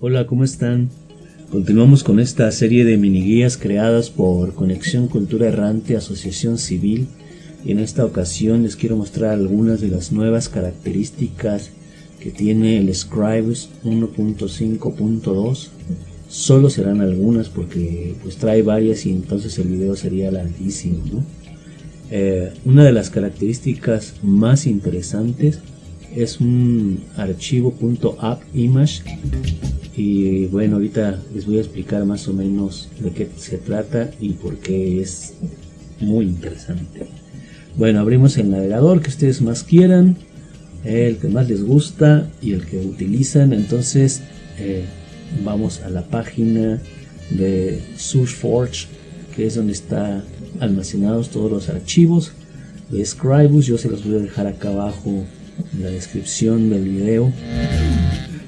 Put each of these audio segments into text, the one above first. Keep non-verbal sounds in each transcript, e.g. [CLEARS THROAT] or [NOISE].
Hola, ¿cómo están? Continuamos con esta serie de mini guías creadas por Conexión Cultura Errante Asociación Civil. Y en esta ocasión les quiero mostrar algunas de las nuevas características que tiene el Scribes 1.5.2 solo serán algunas porque pues trae varias y entonces el video sería larguísimo eh, una de las características más interesantes es un archivo .appimage y bueno ahorita les voy a explicar más o menos de qué se trata y por qué es muy interesante. Bueno abrimos el navegador que ustedes más quieran el que más les gusta y el que utilizan. Entonces eh, vamos a la página de SourceForge que es donde está almacenados todos los archivos de Scribus. Yo se los voy a dejar acá abajo en la descripción del video.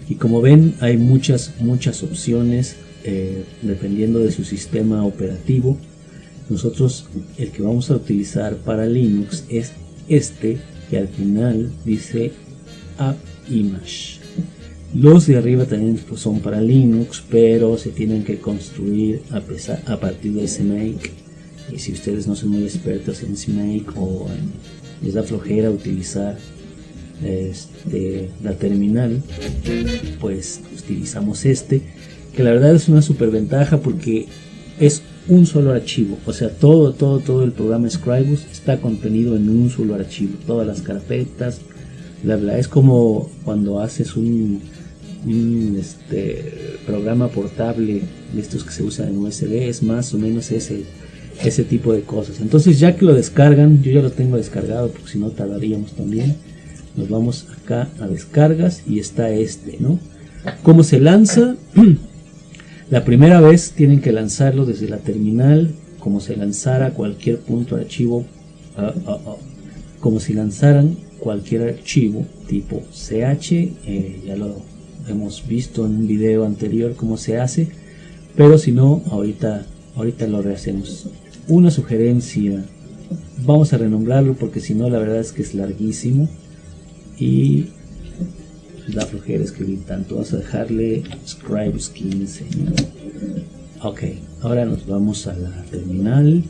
Y como ven hay muchas muchas opciones eh, dependiendo de su sistema operativo. Nosotros el que vamos a utilizar para Linux es este que al final dice App Image. Los de arriba también pues, son para Linux pero se tienen que construir a, pesar, a partir de SMake y si ustedes no son muy expertos en SMake o les da flojera utilizar este, la terminal pues utilizamos este que la verdad es una super ventaja porque es un solo archivo. O sea todo todo todo el programa Scribus está contenido en un solo archivo. Todas las carpetas bla bla. Es como cuando haces un, este, programa portable de estos que se usan en USB es más o menos ese ese tipo de cosas. Entonces ya que lo descargan yo ya lo tengo descargado porque si no tardaríamos también. Nos vamos acá a descargas y está este no cómo se lanza [CLEARS THROAT] la primera vez tienen que lanzarlo desde la terminal como se lanzara cualquier punto archivo ah, ah, ah, como si lanzaran cualquier archivo tipo ch eh, ya lo hemos visto en un video anterior cómo se hace pero si no ahorita ahorita lo rehacemos una sugerencia. Vamos a renombrarlo porque si no la verdad es que es larguísimo. Y la flojera escribir tanto. Vamos a dejarle scribes 15 ok ahora nos vamos a la terminal.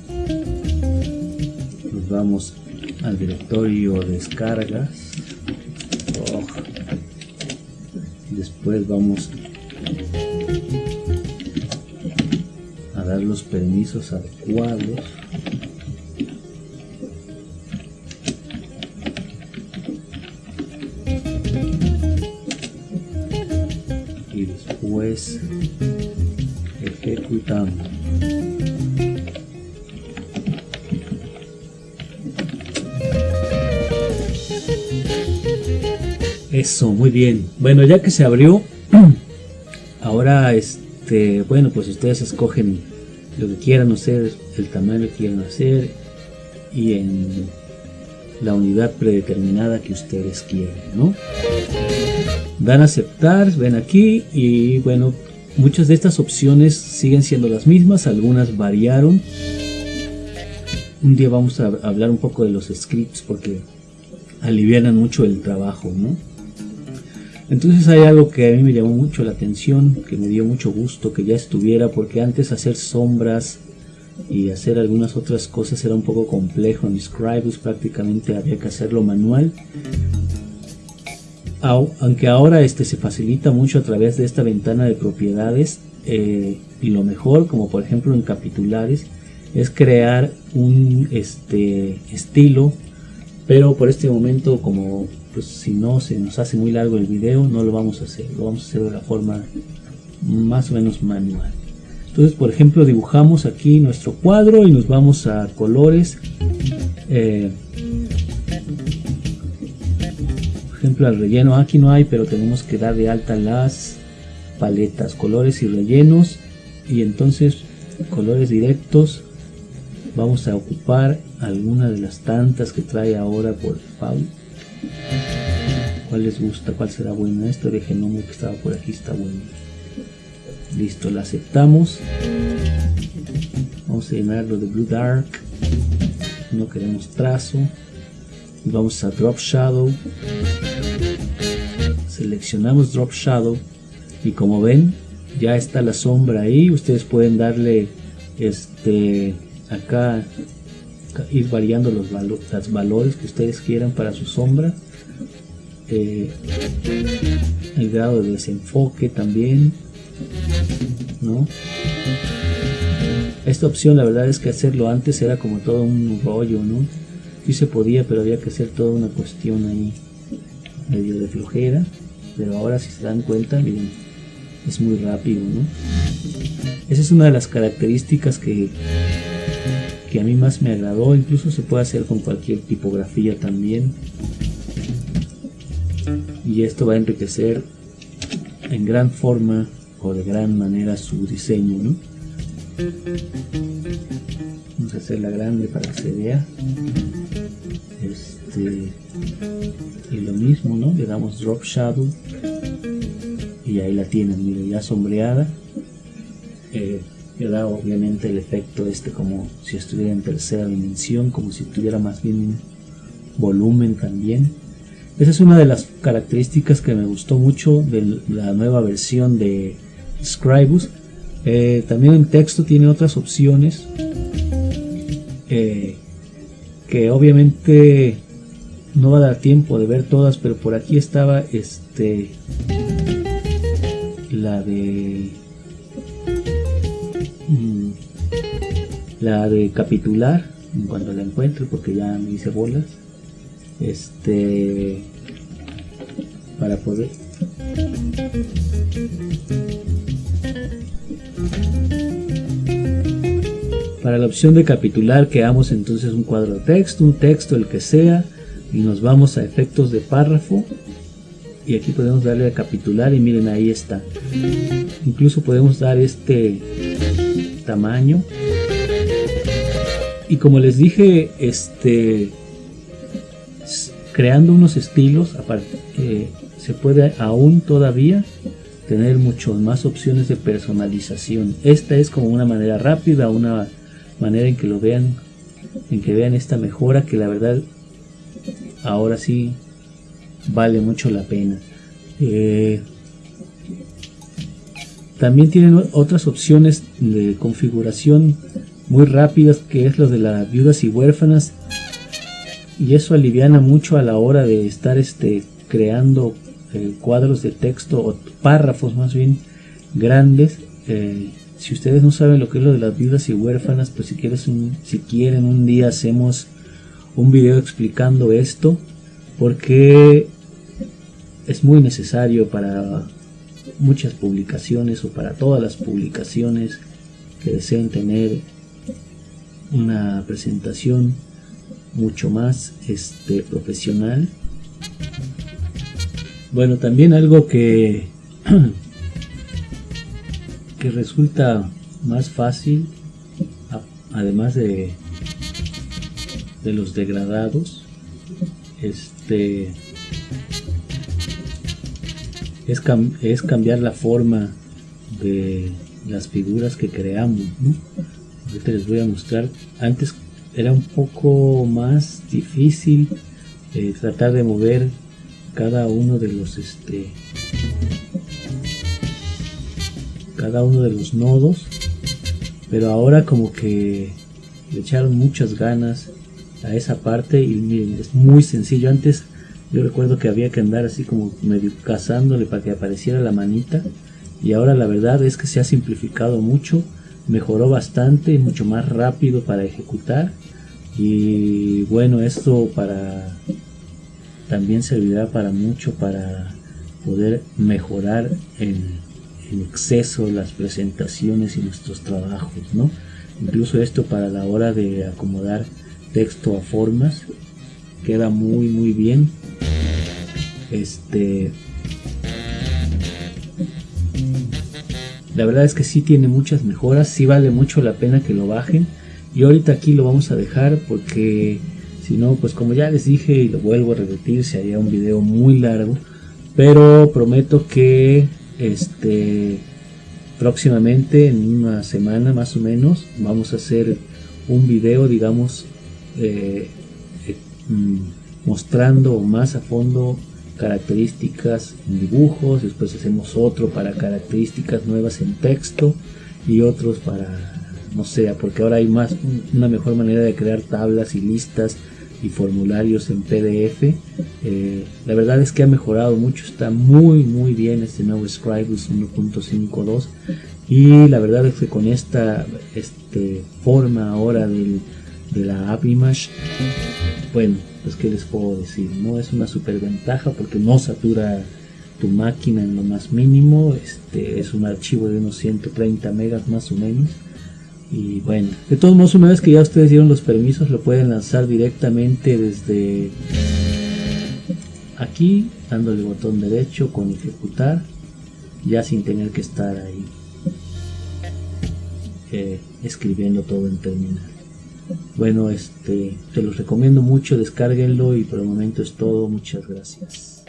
Nos vamos al directorio descargas. Oh. después vamos dar los permisos adecuados. Pues ejecutamos. Eso muy bien. Bueno ya que se abrió [CLEARS THROAT] ahora este bueno pues ustedes escogen lo que quieran hacer el tamaño que quieran hacer y en la unidad predeterminada que ustedes quieren ¿no? dan a aceptar ven aquí y bueno muchas de estas opciones siguen siendo las mismas algunas variaron un día vamos a hablar un poco de los scripts porque alivianan mucho el trabajo ¿no? Entonces hay algo que a mí me llamó mucho la atención que me dio mucho gusto que ya estuviera porque antes hacer sombras y hacer algunas otras cosas era un poco complejo. En Scribus prácticamente había que hacerlo manual. Aunque ahora este se facilita mucho a través de esta ventana de propiedades eh, y lo mejor como por ejemplo en capitulares es crear un este estilo pero por este momento como pues si no se nos hace muy largo el video no lo vamos a hacer lo vamos a hacer de la forma más o menos manual. Entonces por ejemplo dibujamos aquí nuestro cuadro y nos vamos a colores eh, ejemplo al relleno. Aquí no hay pero tenemos que dar de alta las paletas colores y rellenos. Y entonces colores directos vamos a ocupar alguna de las tantas que trae ahora por Pau cuál les gusta cuál será buena esto de genoma que estaba por aquí está bueno. Listo la aceptamos. Vamos a llenarlo de blue dark. No queremos trazo. Vamos a drop shadow. Seleccionamos drop shadow. Y como ven ya está la sombra ahí. Ustedes pueden darle este acá ir variando los, valores que ustedes quieran para su sombra eh, el grado de desenfoque también ¿no? esta opción la verdad es que hacerlo antes era como todo un rollo ¿no? sí se podía pero había que hacer toda una cuestión ahí medio de flojera pero ahora si se dan cuenta miren es muy rápido ¿no? esa es una de las características que que a mí más me agradó incluso se puede hacer con cualquier tipografía también. Y esto va a enriquecer en gran forma o de gran manera su diseño ¿no? vamos a hacerla grande para que se vea. Este y lo mismo no le damos drop shadow. Y ahí la tienen miren ya sombreada. Eh, le da obviamente el efecto este como si estuviera en tercera dimensión como si tuviera más bien volumen también. Esa es una de las características que me gustó mucho de la nueva versión de Scribus. Eh, también en texto tiene otras opciones eh, que obviamente no va a dar tiempo de ver todas pero por aquí estaba este la de la de capitular en cuanto la encuentre porque ya me hice bolas este para poder. Para la opción de capitular creamos entonces un cuadro de texto un texto el que sea y nos vamos a efectos de párrafo y aquí podemos darle a capitular y miren ahí está. Incluso podemos dar este tamaño y como les dije este creando unos estilos eh, se puede aún todavía tener mucho más opciones de personalización. Esta es como una manera rápida una manera en que lo vean en que vean esta mejora que la verdad ahora sí vale mucho la pena. Eh, también tienen otras opciones de configuración muy rápidas que es lo de las viudas y huérfanas. Y eso aliviana mucho a la hora de estar este creando eh, cuadros de texto o párrafos más bien grandes. Eh, si ustedes no saben lo que es lo de las viudas y huérfanas pues si quieres si quieren un día hacemos un video explicando esto porque es muy necesario para muchas publicaciones o para todas las publicaciones que deseen tener una presentación mucho más este, profesional. Bueno, también algo que, [CLEARS THROAT] que resulta más fácil, además de, de los degradados, este es, es cambiar la forma de las figuras que creamos ahorita les voy a mostrar. Antes era un poco más difícil eh, tratar de mover cada uno de los este cada uno de los nodos pero ahora como que le echaron muchas ganas a esa parte y miren es muy sencillo. Antes yo recuerdo que había que andar así como medio cazándole para que apareciera la manita y ahora la verdad es que se ha simplificado mucho mejoró bastante mucho más rápido para ejecutar. Y bueno esto para también servirá para mucho para poder mejorar en, en exceso las presentaciones y nuestros trabajos no incluso esto para la hora de acomodar texto a formas queda muy muy bien. Este la verdad es que sí tiene muchas mejoras sí vale mucho la pena que lo bajen. Y ahorita aquí lo vamos a dejar porque si no pues como ya les dije y lo vuelvo a repetir se haría un video muy largo. Pero prometo que este próximamente en una semana más o menos vamos a hacer un video digamos eh, eh, mm, mostrando más a fondo características en dibujos, después hacemos otro para características nuevas en texto y otros para no sé, porque ahora hay más una mejor manera de crear tablas y listas y formularios en PDF. Eh, la verdad es que ha mejorado mucho, está muy muy bien este nuevo Scribus 1.52 y la verdad es que con esta este, forma ahora del, de la app image, bueno, pues qué les puedo decir, no es una super ventaja porque no satura tu máquina en lo más mínimo, este es un archivo de unos 130 megas más o menos. Y bueno, de todos modos, una vez que ya ustedes dieron los permisos, lo pueden lanzar directamente desde aquí, dándole botón derecho con ejecutar, ya sin tener que estar ahí eh, escribiendo todo en terminal. Bueno, este, te los recomiendo mucho, descárguenlo y por el momento es todo. Muchas gracias.